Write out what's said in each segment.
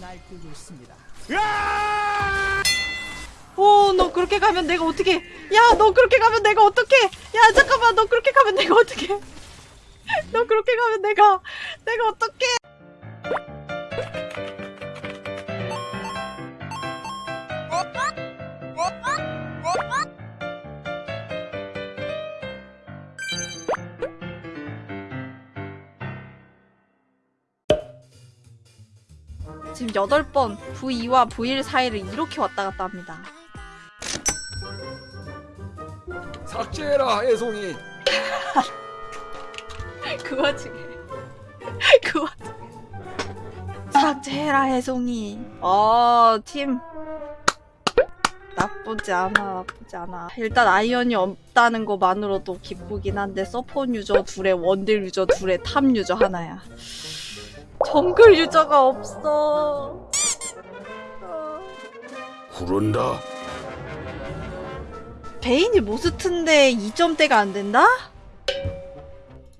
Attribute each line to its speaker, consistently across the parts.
Speaker 1: 날뛰고 있습니다.
Speaker 2: 오, 너 그렇게 가면 내가 어떻게? 야, 너 그렇게 가면 내가 어떻게? 야, 잠깐만, 너 그렇게 가면 내가 어떻게? 너 그렇게 가면 내가 내가 어떻게? 지금 8번 V2와 V1 사이를 이렇게 왔다 갔다 합니다.
Speaker 3: 삭제해라 애송이.
Speaker 2: 그 와중에 그 와중에. 삭제해라 해송이. 어팀. 나쁘지 않아 나쁘지 않아. 일단 아이언이 없다는 것만으로도 기쁘긴 한데 서폰 유저 둘에 원딜 유저 둘에 탑 유저 하나야 정글 유저가 없어 어.
Speaker 3: 구른다
Speaker 2: 베인이 모스트인데 2점대가 안 된다?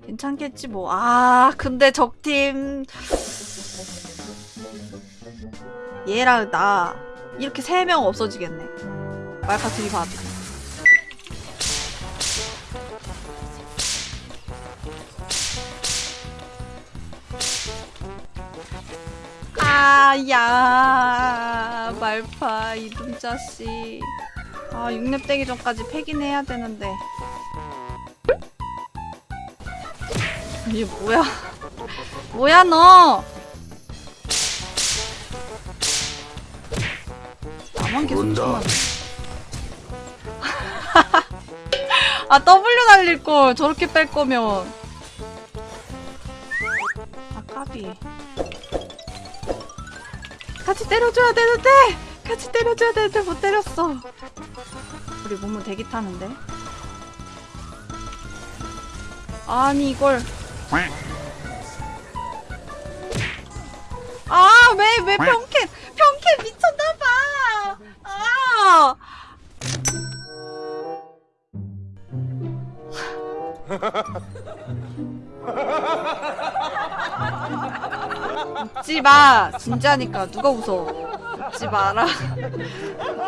Speaker 2: 괜찮겠지 뭐. 아 근데 적팀 얘랑 나 이렇게 세 명 없어지겠네. 말카 들이받. 아 야 말파 이dum 자식. 아 6렙 되기 전까지 패긴 해야 되는데. 이게 뭐야? 뭐야 너? 나만 계속. 쳐맞네. 아 W 날릴 걸 저렇게 뺄 거면. 아 까비. 같이 때려줘야 되는데 같이 때려줘야 되는데 못 때렸어. 우리 몸은 대기 타는데. 아니 이걸 아, 왜, 왜 평캔, 평캔 미쳤나봐! 아! 웃지 마! 진짜니까. 누가 웃어? 웃지 마라.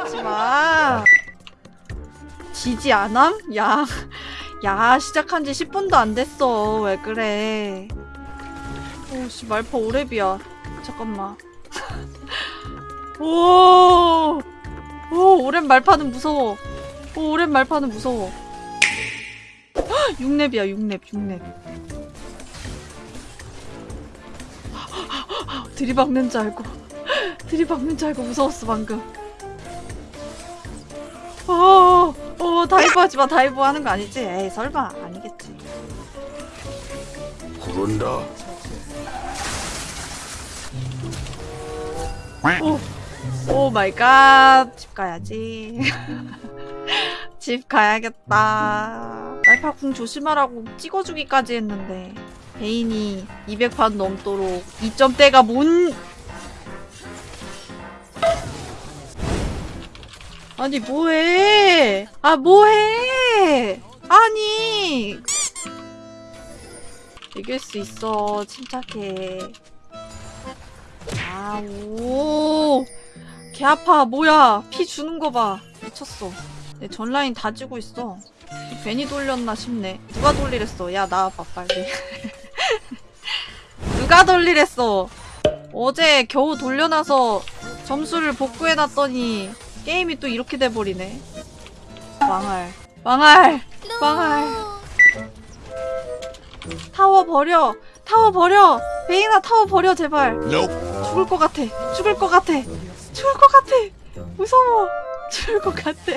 Speaker 2: 웃지 마. 지지 않함? 야, 야, 시작한 지 10분도 안 됐어. 왜 그래. 오씨 말파 오랩이야 잠깐만 오, 오 오랩 말파는 무서워 오 오랩 말파는 무서워 6렙이야 6렙 6렙 들이박는 줄 알고 들이박는 줄 알고 무서웠어 방금 어, 어 dive 하지마 dive 하는 거 아니지? 에이 설마 아니겠지
Speaker 3: 구른다
Speaker 2: 오, oh my God. 집 가야지. 집 가야겠다. 말파궁 조심하라고 찍어주기까지 했는데 베인이 200판 넘도록 2점대가 뭔 아니 뭐해 아 뭐해 아니 이길 수 있어 침착해 아, 오. 개 아파. 뭐야. 피 주는 거 봐. 미쳤어. 내 전라인 다 지고 있어. 괜히 돌렸나 싶네. 누가 돌리랬어. 야, 나와봐, 빨리. 누가 돌리랬어. 어제 겨우 돌려놔서 점수를 복구해놨더니 게임이 또 이렇게 돼버리네. 망할. 망할. 망할. 타워 버려. 타워 버려. 베이나 타워 버려, 제발. 죽을 것 같아. 죽을 것 같아. 죽을 것 같아. 무서워. 죽을 것 같아.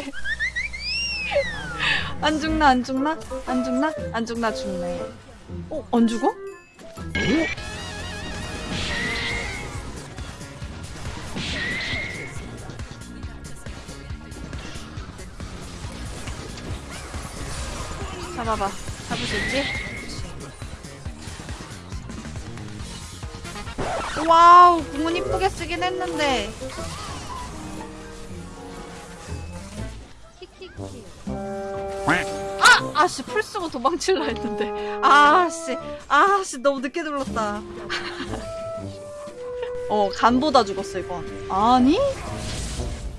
Speaker 2: 안 죽나 안 죽나? 안 죽나? 안 죽나 죽네. 어? 안 죽어? 잡아봐. 잡을 수 있지? Wow, 궁은 이쁘게 쓰긴 했는데. 아! 아씨, 플 쓰고 도망칠라 했는데. 아씨, 아씨, 너무 늦게 눌렀다. 어 간 보다 죽었어 이건 아니?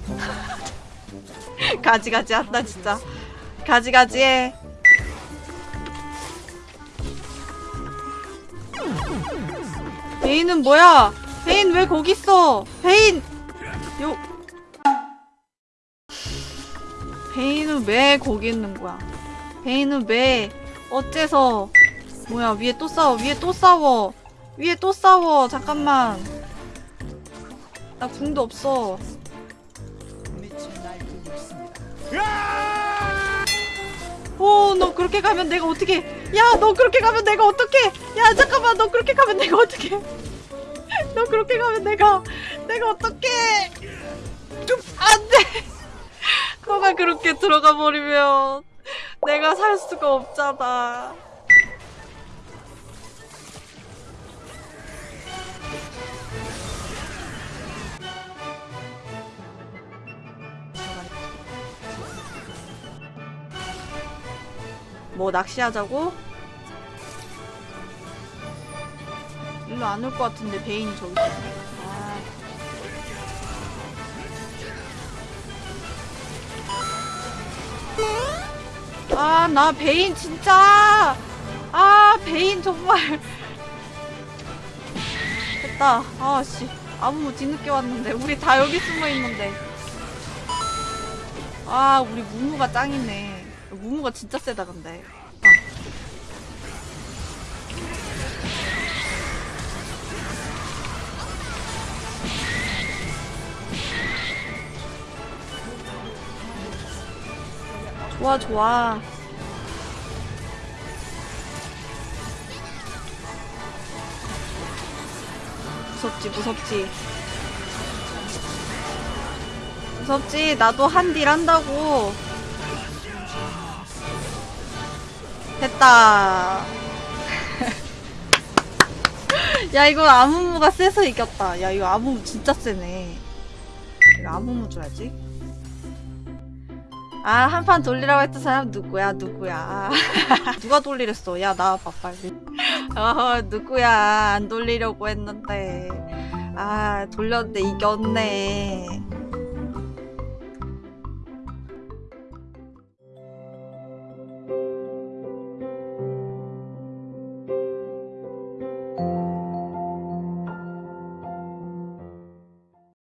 Speaker 2: 가지가지 한다 진짜 가지가지 해 베인은 뭐야? 베인 왜 거기 있어? 베인! 요. 베인은 왜 거기 있는 거야? 베인은 왜 어째서? 뭐야 위에 또 싸워 위에 또 싸워 위에 또 싸워. 잠깐만. 나 궁도 없어. 오, 너 그렇게 가면 내가 어떻게? 야, 너 그렇게 가면 내가 어떻게? 야, 잠깐만, 너 그렇게 가면 내가 어떻게? 너 그렇게 가면 내가 내가 어떻게? 안 돼. 너가 그렇게 들어가 버리면 내가 살 수가 없잖아. 뭐 낚시하자고? 일로 안 올 것 같은데 베인이 저기. 아. 아, 나 베인 진짜. 아, 베인 정말. 됐다. 아, 씨. 아무 뒤늦게 왔는데. 우리 다 여기 숨어 있는데. 아, 우리 무무가 짱이네. 무무가 진짜 세다, 근데. 아. 좋아, 좋아. 무섭지, 무섭지. 무섭지. 나도 한딜 한다고. 됐다. 야, 이거 아무무가 세서 이겼다. 야, 이거 아무무 진짜 세네. 이거 아무무 줘야지. 아, 한 판 돌리라고 했던 사람 누구야, 누구야. 누가 돌리랬어? 야, 나와봐, 빨리. 어, 누구야. 안 돌리려고 했는데. 아, 돌렸는데 이겼네.